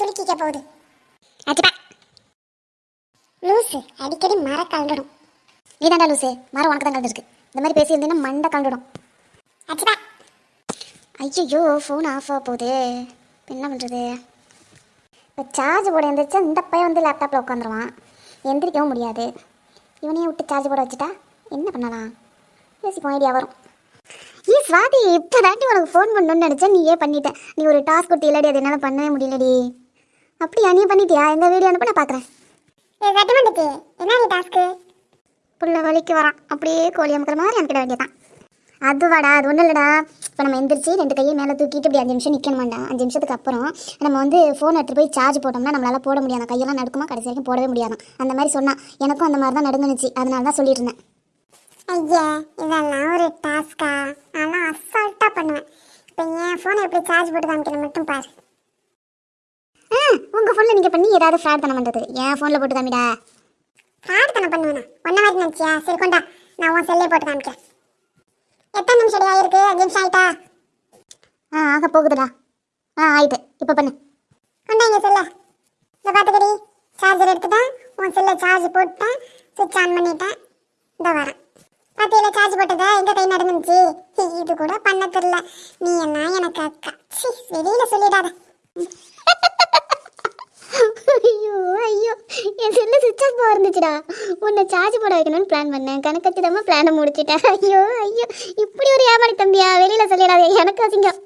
சுருக்கிக்க போகுது. அச்சுப்பா லூசு அடிக்கடி மர கலந்துடும் நீ தாண்டா லூசு மரம் உனக்கு தான் கலந்துருக்கு. இந்த மாதிரி பேசியிருந்தீங்கன்னா மண்டை கலந்துடும் அச்சுப்பா ஐயோ ஃபோன் ஆஃப் ஆக போகுது. என்ன பண்ணுறது இப்போ சார்ஜ் போட எழுந்திரிச்சா இந்த பையன் வந்து லேப்டாப்பில் உட்காந்துருவான். எந்திரிக்கவும் முடியாது. இவனையே விட்டு சார்ஜ் போட வச்சுட்டா என்ன பண்ணலாம்? பேசிப்போம் ஐடியா வரும். ஏ சுவாதி இப்போ தாண்டி உனக்கு ஃபோன் பண்ணணும்னு நினச்சா நீயே பண்ணிட்டேன் நீ ஒரு டாஸ்க் கொடுத்து இல்லாடி அது என்னால் பண்ணவே முடியலடி. அப்படியா நீ பண்ணிட்டியா? எந்த வீடியோ அனுப்ப நான் பார்க்குறேன் ஏ சட்டமன்றக்கு என்ன நீ டாஸ்க்கு புள்ள வலிக்கு வரான். அப்படியே கோழி அமுக்கிற மாதிரி அமுக்கிட வேண்டியதான் அதுவாடா அது ஒன்றும் இல்லைடா. இப்போ நம்ம எந்திரிச்சு ரெண்டு கையை மேலே தூக்கிட்டு இப்படி அஞ்சு நிமிஷம் நிற்கணுமாண்டா அஞ்சு நிமிஷத்துக்கு அப்புறம் நம்ம வந்து ஃபோன் எடுத்துட்டு போய் சார்ஜ் போட்டோம்னா நம்மளால போட முடியாது. கையெல்லாம் நடுக்குமா கடைசி வரைக்கும் போடவே முடியாது. அந்த மாதிரி சொன்னா. எனக்கும் அந்த மாதிரி தான் நடுங்குனுச்சு. அதனால தான் சொல்லிட்டு இருந்தேன். ஐயா இதெல்லாம் ஒரு டாஸ்கா நான் அசால்ட்டாக பண்ணுவேன். இப்போ என் ஃபோனை எப்படி சார்ஜ் போட்டு காமிக்கணும் மட்டும் பாரு. உங்கள் ஃபோனில் நீங்கள் பண்ணி ஏதாவது ஃப்ராட் பண்ண பண்ணுறது என் ஃபோனில் போட்டு காமிடா ஃப்ராட் தானே பண்ணுவேண்ணா ஒன்ன மாதிரி நினச்சியா? சரி கொண்டா. நான் உன் செல்லே போட்டு காமிக்கிறேன். எத்தனை நிமிஷம் அடி ஆயிருக்கு? அஞ்சு நிமிஷம் ஆயிட்டா? ஆ ஆக போகுதுடா. ஆ ஆயிட்டு. இப்போ பண்ணு. கொண்டா இங்கே செல்ல இதை பார்த்துக்கடி சார்ஜர் எடுத்துட்டேன். உன் செல்லை சார்ஜ் போட்டேன் சுவிட்ச் ஆன் பண்ணிட்டேன். இதோ வரேன். பாத்தியில சார்ஜ் போட்டதா? எங்க கை நடந்துச்சு? இது கூட பண்ண தெரியல. நீ என்ன எனக்கு அக்கா. வெளியில சொல்லிடாத ஐயோ ஐயோ என் செல்லு சுவிட்ச் ஆஃப் இருந்துச்சுடா. உன்னை சார்ஜ் போட வைக்கணும்னு பிளான் பண்ணேன். கணக்கத்திடமா பிளானை முடிச்சிட்டேன் ஐயோ ஐயோ. இப்படி ஒரு ஏமாடி தம்பியா? வெளியில் சொல்லிடாதே. எனக்கு அசிங்கம்.